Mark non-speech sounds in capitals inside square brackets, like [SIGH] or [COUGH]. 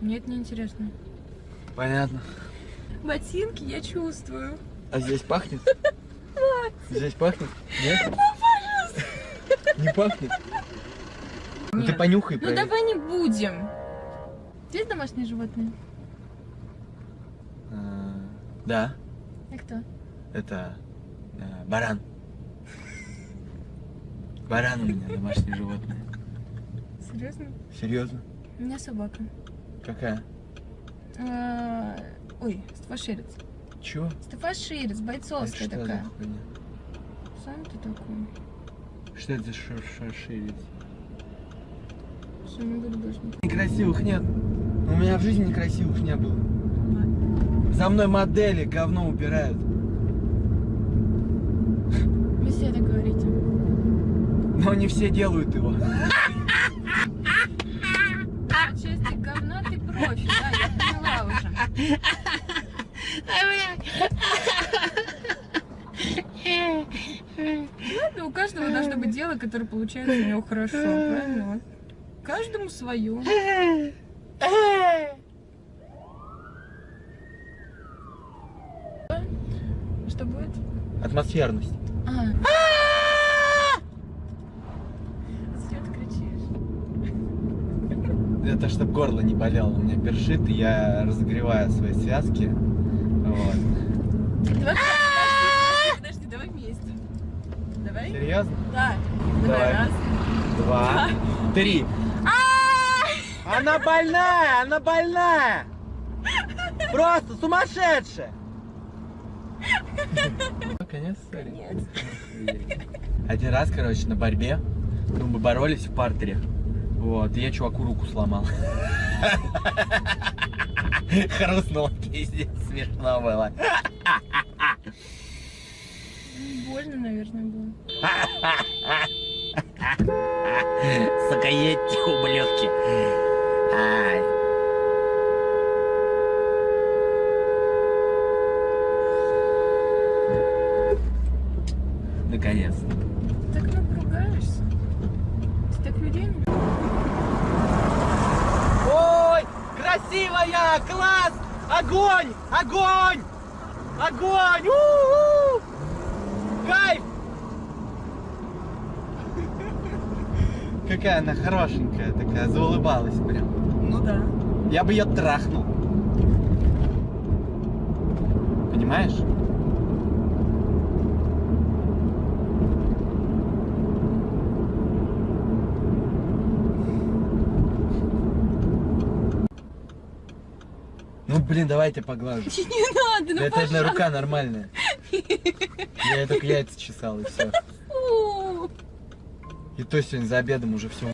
Мне это не интересно. Понятно. Ботинки я чувствую. А здесь пахнет? Здесь пахнет? Нет? Не пахнет? Ну ты Нет. понюхай, Ну проверь. давай не будем. Здесь домашние животные? А, Да, А кто? это э, баран. Баран у меня домашнее животное. Серьезно? Серьезно? У меня собака. Какая? А, Ой, стафаширец. Чё? Стафаширец, Это бойцовская что за такая. хуйня? Сам ты такой. Что это за шаширец? Все, не не Некрасивых нет. У меня в жизни некрасивых не было. За мной модели говно убирают. Вы все так говорите. Но не все делают его. [LAUGHS] По части говна ты профи, да, я поняла уже. Ладно, у каждого должно быть дело, которое получается у него хорошо, правильно? Каждому свое. Что будет? Атмосферность. А. Это чтобы горло не болело. У меня першит, и я разогреваю свои связки. Вот. Подожди, давай вместе. Давай? Серьезно? Да. Давай. Раз. Два, три. Она больная, она больная. Просто сумасшедшая. [LAUGHS] Конец истории? Нет. Один раз, короче, на борьбе, ну, мы боролись в партере. Вот, и я чуваку руку сломал. [LAUGHS] Хрустнуло, пиздец, смешно было. Больно, наверное, было. Сука, едьте, ублюдки. Ай. Наконец-то. Ты так много ругаешься. Так людей не Ой, красивая, класс, огонь, огонь, огонь, у-у! кайф. [LAUGHS] Какая она хорошенькая, такая, заулыбалась прям. Ну да. Я бы ее трахнул. Понимаешь? Ну, блин, давайте поглажу. [LAUGHS] Не надо, ну Это одна пожалуйста. рука нормальная. Я только яйца чесал и все. И то сегодня за обедом уже все